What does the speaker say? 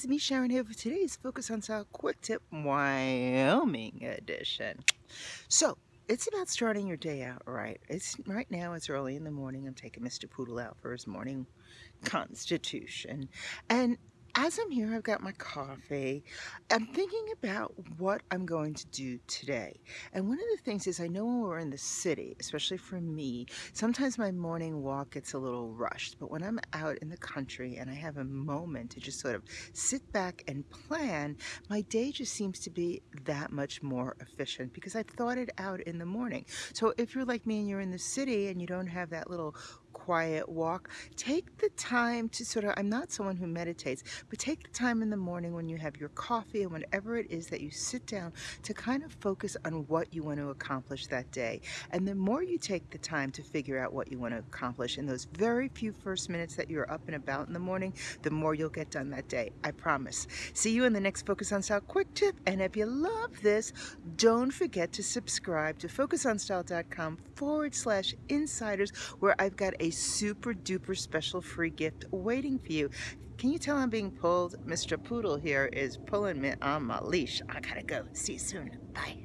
it's me Sharon here for today's Focus on Style Quick Tip Wyoming edition. So, it's about starting your day out right. It's right now it's early in the morning. I'm taking Mr. Poodle out for his morning constitution. And as I'm here, I've got my coffee. I'm thinking about what I'm going to do today. And one of the things is I know when we're in the city, especially for me, sometimes my morning walk gets a little rushed. But when I'm out in the country and I have a moment to just sort of sit back and plan, my day just seems to be that much more efficient because I've thought it out in the morning. So if you're like me and you're in the city and you don't have that little quiet walk, take the time to sort of, I'm not someone who meditates, but take the time in the morning when you have your coffee and whatever it is that you sit down to kind of focus on what you want to accomplish that day. And the more you take the time to figure out what you want to accomplish in those very few first minutes that you're up and about in the morning, the more you'll get done that day. I promise. See you in the next Focus on Style quick tip. And if you love this, don't forget to subscribe to focusonstyle.com forward slash insiders where I've got a super duper special free gift waiting for you. Can you tell I'm being pulled? Mr. Poodle here is pulling me on my leash. I gotta go. See you soon. Bye.